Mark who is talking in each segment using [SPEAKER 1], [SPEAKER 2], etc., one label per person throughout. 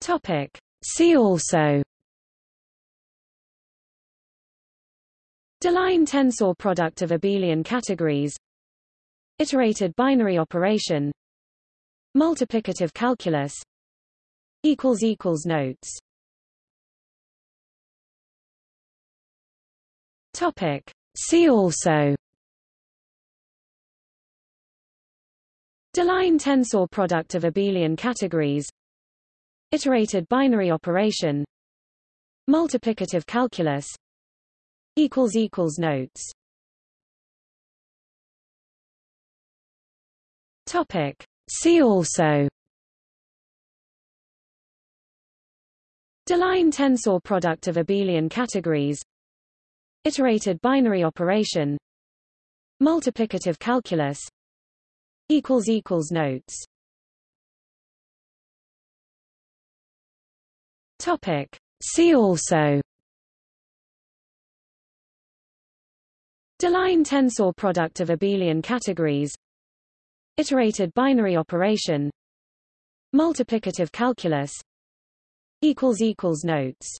[SPEAKER 1] Topic. See also. Deligne tensor product of abelian categories. Iterated binary operation. Multiplicative calculus. Notes. Topic. See also. Deligne tensor product of abelian categories Iterated binary operation Multiplicative calculus Notes. Topic. See also. Deligne tensor product of abelian categories. Iterated binary operation. Multiplicative calculus Notes Topic. See also. Deligne tensor product of abelian categories. Iterated binary operation. Multiplicative calculus. Notes.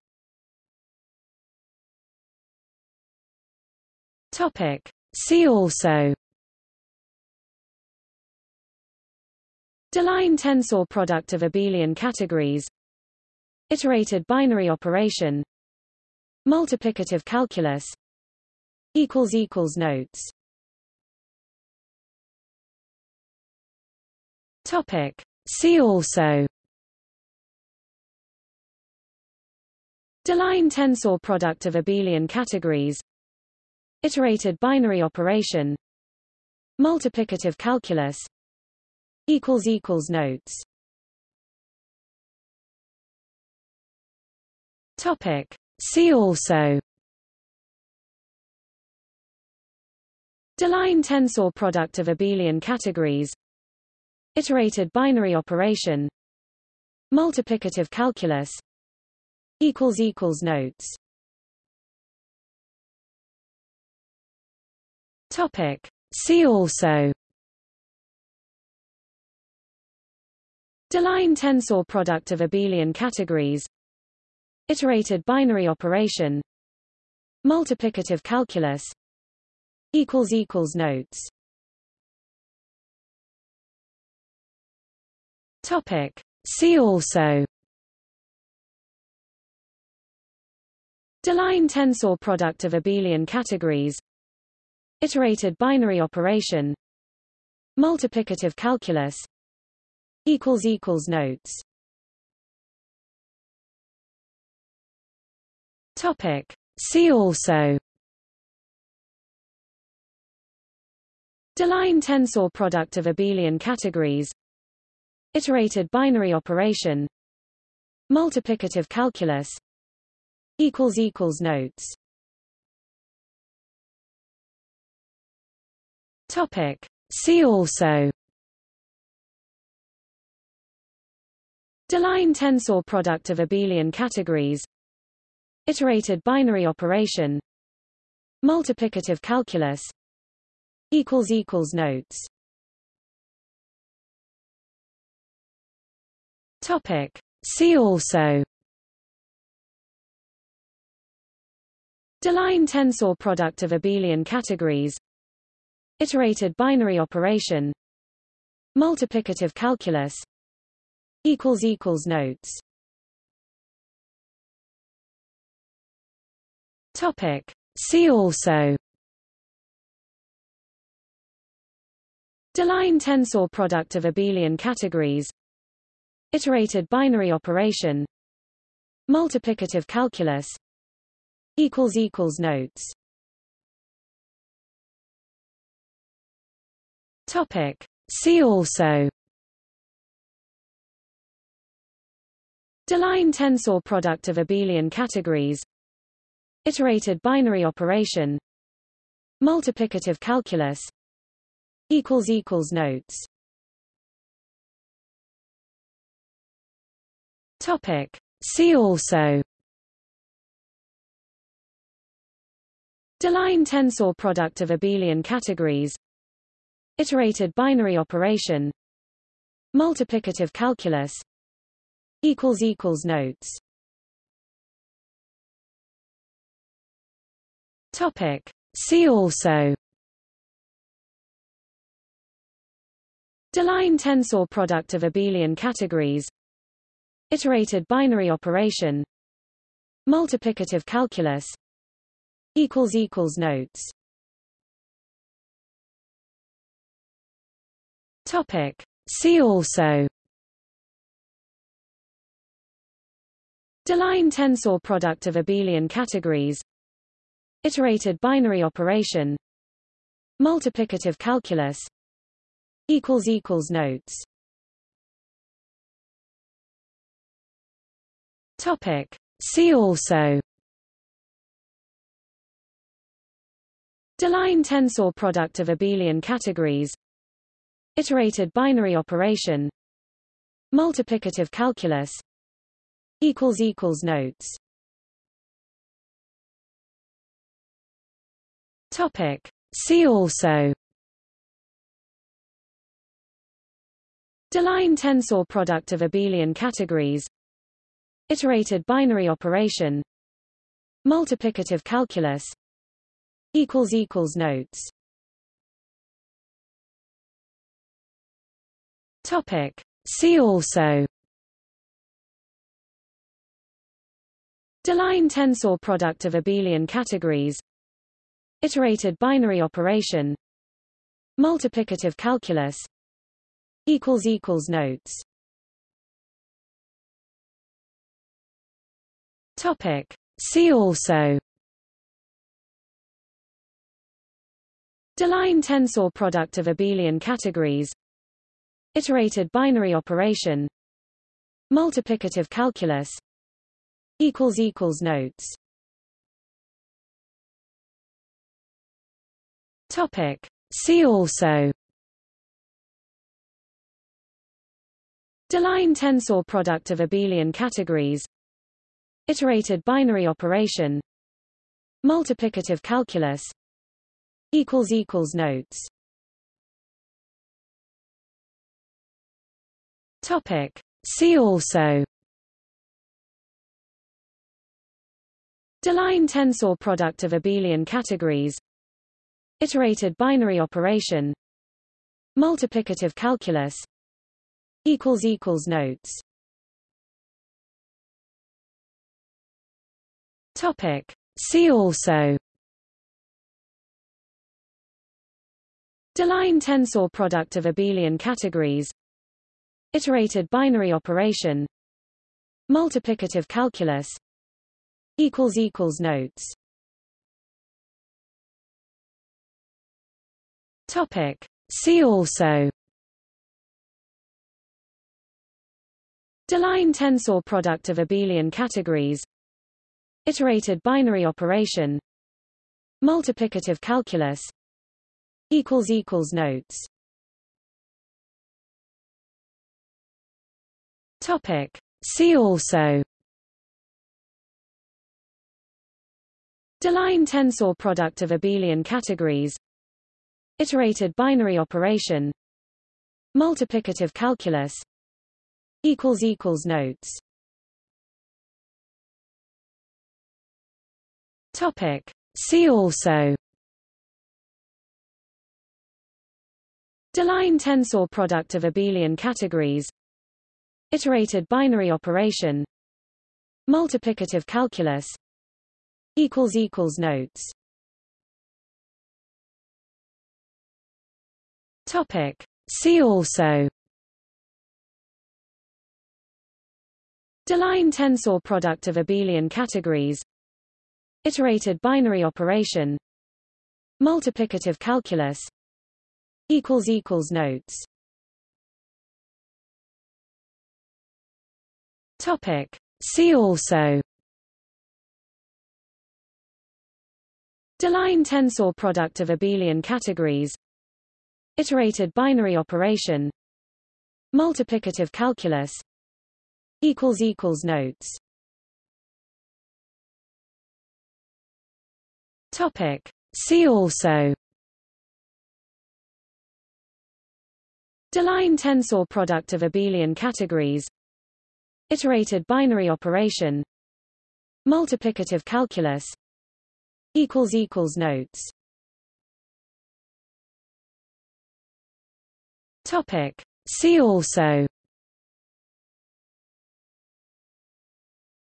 [SPEAKER 1] Topic. See also. Deligne tensor product of abelian categories Iterated binary operation Multiplicative calculus Notes. Topic. See also. Deligne tensor product of abelian categories. Iterated binary operation. Multiplicative calculus Notes Topic. See also. Deligne tensor product of abelian categories. Iterated binary operation. Multiplicative calculus. Notes. Topic. See also. Deligne tensor product of abelian categories Iterated binary operation. Multiplicative calculus Notes. Topic. See also. Deligne tensor product of abelian categories. Iterated binary operation. Multiplicative calculus Notes Topic. See also. Deligne tensor product of abelian categories. Iterated binary operation. Multiplicative calculus. Notes. Topic. See also. Deligne tensor product of abelian categories Iterated binary operation. Multiplicative calculus Notes. Topic. See also. Deligne tensor product of abelian categories. Iterated binary operation. Multiplicative calculus Notes Topic. See also. Deligne tensor product of abelian categories. Iterated binary operation. Multiplicative calculus. Notes. Topic. See also. Deligne tensor product of abelian categories Iterated binary operation Multiplicative calculus Notes. Topic. See also. Deligne tensor product of abelian categories. Iterated binary operation. Multiplicative calculus equals equals notes topic. See also. Deligne tensor product of abelian categories. Iterated binary operation. Multiplicative calculus. Notes. Topic. See also. Deligne tensor product of abelian categories Iterated binary operation Multiplicative calculus notes. Topic. See also. Deligne tensor product of abelian categories. Iterated binary operation. Multiplicative calculus equals equals notes Topic. See also. Deligne tensor product of abelian categories. Iterated binary operation. Multiplicative calculus. Equals equals notes. Topic. See also. Deligne tensor product of abelian categories Iterated binary operation Multiplicative calculus notes. Topic. See also. Deligne tensor product of abelian categories. Iterated binary operation. Multiplicative calculus equals equals notes topic. See also. Deligne tensor product of abelian categories. Iterated binary operation. Multiplicative calculus. Notes. Topic. See also. Deligne tensor product of abelian categories Iterated binary operation Multiplicative calculus notes. Topic. See also. Deligne tensor product of abelian categories. Iterated binary operation. Multiplicative calculus equals equals notes topic. See also. Deligne tensor product of abelian categories. Iterated binary operation. Multiplicative calculus. Notes. Topic. See also. Deligne tensor product of abelian categories Iterated binary operation Multiplicative calculus notes. Topic. See also. Deligne tensor product of abelian categories. Iterated binary operation. Multiplicative calculus equals equals notes topic. See also. Deligne tensor product of abelian categories. Iterated binary operation. Multiplicative calculus. Notes. Topic. See also. Deligne tensor product of abelian categories Iterated binary operation Multiplicative calculus notes. Topic. See also. Deligne tensor product of abelian categories. Iterated binary operation. Multiplicative calculus equals equals notes Topic. See also.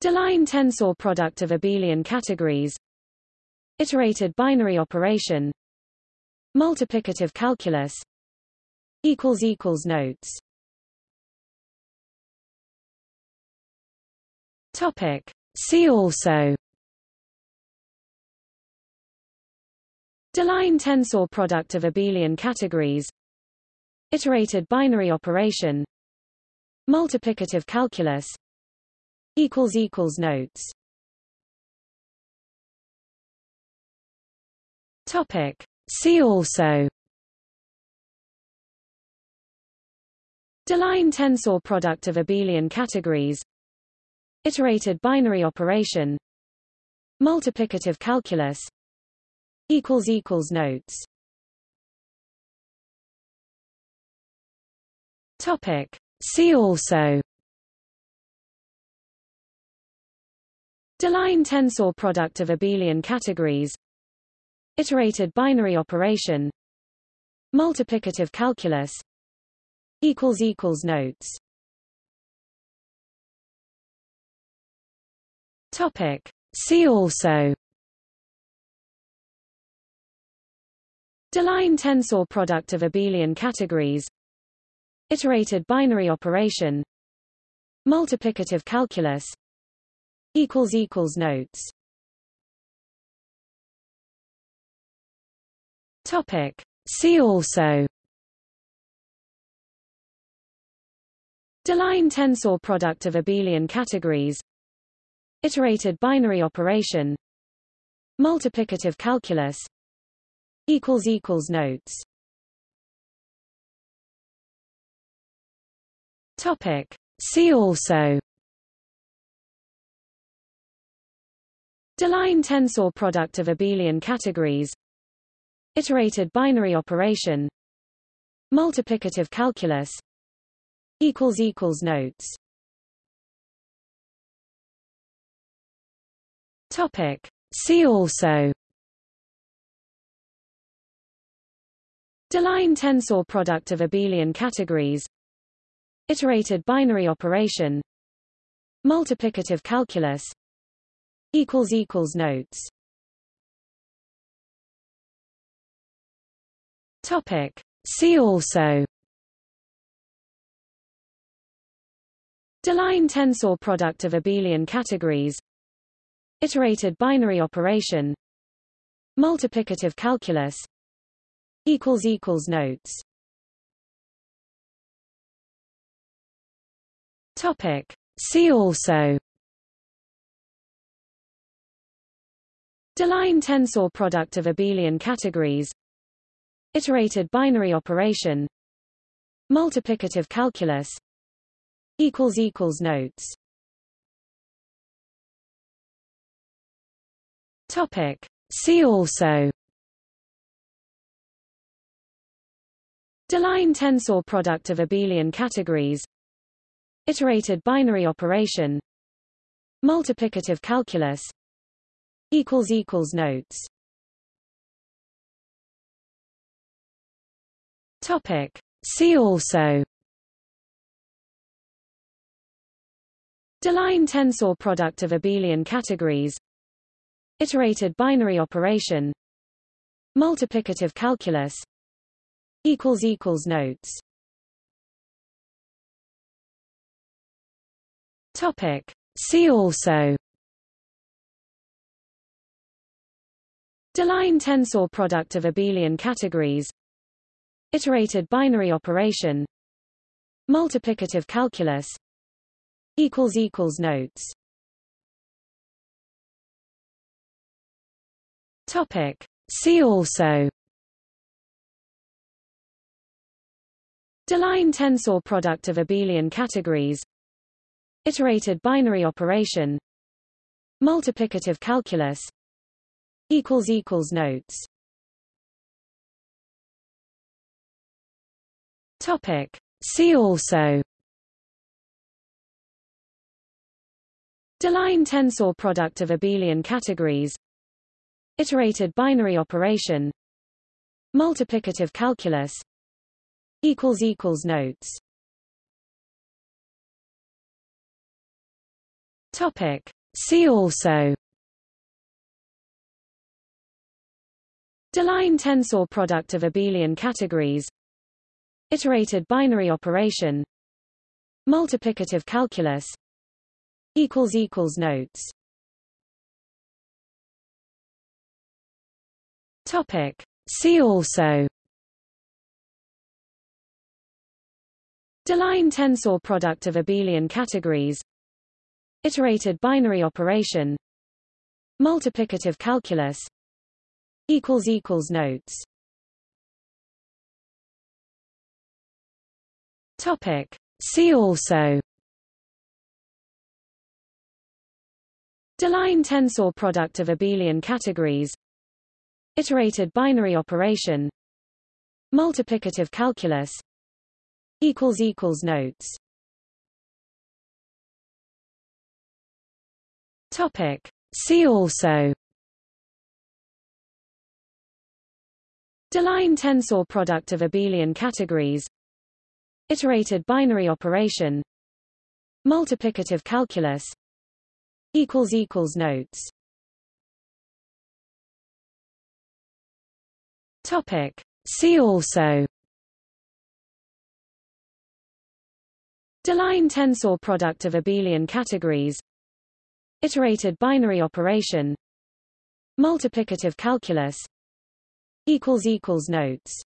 [SPEAKER 1] Deligne tensor product of abelian categories. Iterated binary operation. Multiplicative calculus. Notes. Topic. See also. Deligne tensor product of abelian categories Iterated binary operation Multiplicative calculus notes. Topic. See also. Deligne tensor product of abelian categories. Iterated binary operation. Multiplicative calculus equals equals notes Topic. See also. Deligne tensor product of abelian categories. Iterated binary operation. Multiplicative calculus. Notes. Topic. See also. Deligne tensor product of abelian categories Iterated binary operation Multiplicative calculus notes. Topic. See also. Deligne tensor product of abelian categories. Iterated binary operation. Multiplicative calculus equals equals notes Topic. See also. Deligne tensor product of abelian categories. Iterated binary operation. Multiplicative calculus. Equals equals notes. Topic. See also. Deligne tensor product of abelian categories Iterated binary operation Multiplicative calculus notes. Topic. See also. Deligne tensor product of abelian categories. Iterated binary operation. Multiplicative calculus equals equals notes Topic. See also. Deligne tensor product of abelian categories. Iterated binary operation. Multiplicative calculus. Notes. Topic. See also. Deligne tensor product of abelian categories Iterated binary operation Multiplicative calculus notes. Topic. See also. Deligne tensor product of abelian categories. Iterated binary operation. Multiplicative calculus equals equals notes Topic. See also. Deligne tensor product of abelian categories. Iterated binary operation. Multiplicative calculus. Notes. Topic. See also. Deligne tensor product of abelian categories Iterated binary operation Multiplicative calculus notes. Topic. See also. Deligne tensor product of abelian categories. Iterated binary operation. Multiplicative calculus Notes Topic. See also. Deligne tensor product of abelian categories. Iterated binary operation. Multiplicative calculus. Notes. Topic. See also. Deligne tensor product of abelian categories Iterated binary operation. Multiplicative calculus Notes. Topic. See also. Deligne tensor product of abelian categories. Iterated binary operation. Multiplicative calculus Notes
[SPEAKER 2] Topic. See also.
[SPEAKER 1] Deligne tensor product of abelian categories. Iterated binary operation. Multiplicative calculus. Notes.
[SPEAKER 2] Topic. See also.
[SPEAKER 1] Deligne tensor product of abelian categories Iterated binary operation. Multiplicative calculus equals equals Notes.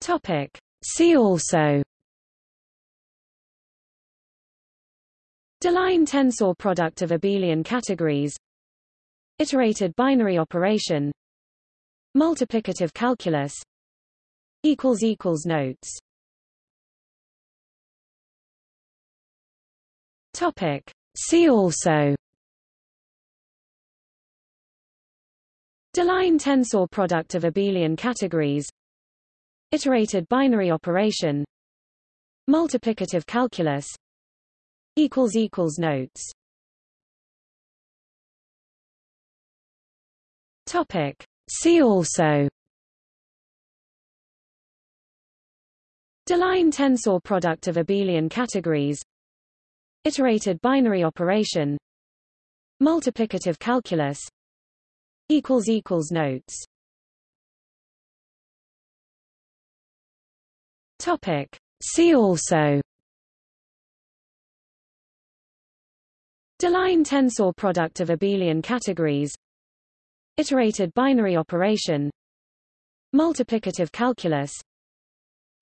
[SPEAKER 2] Topic. See also.
[SPEAKER 1] Deligne tensor product of abelian categories. Iterated binary operation. Multiplicative calculus equals equals Notes
[SPEAKER 2] Topic. See also.
[SPEAKER 1] Deligne tensor product of abelian categories. Iterated binary operation. Multiplicative calculus. Notes.
[SPEAKER 2] Topic. See also.
[SPEAKER 1] Deligne tensor product of abelian categories Iterated binary operation Multiplicative calculus Notes.
[SPEAKER 2] Topic. See also.
[SPEAKER 1] Deligne tensor product of abelian categories. Iterated binary operation. Multiplicative calculus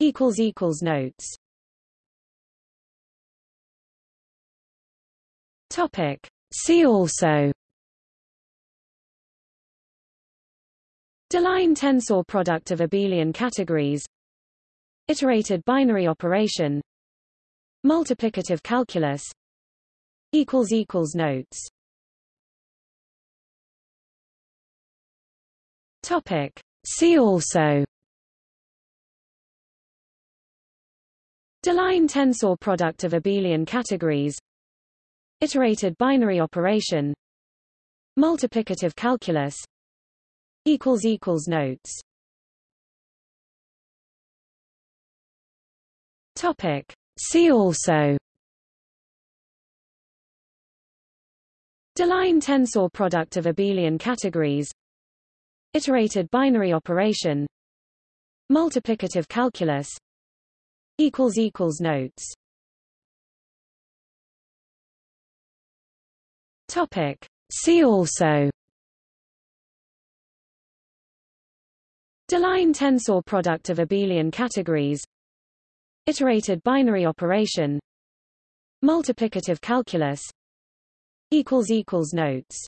[SPEAKER 1] Notes
[SPEAKER 2] Topic. See also.
[SPEAKER 1] Deligne tensor product of abelian categories. Iterated binary operation. Multiplicative calculus. Notes.
[SPEAKER 2] Topic. See also.
[SPEAKER 1] Deligne tensor product of abelian categories Iterated binary operation Multiplicative calculus Notes.
[SPEAKER 2] Topic. See also.
[SPEAKER 1] Deligne tensor product of abelian categories. Iterated binary operation. Multiplicative calculus Notes
[SPEAKER 2] Topic. See also.
[SPEAKER 1] Deligne tensor product of abelian categories. Iterated binary operation. Multiplicative calculus. Notes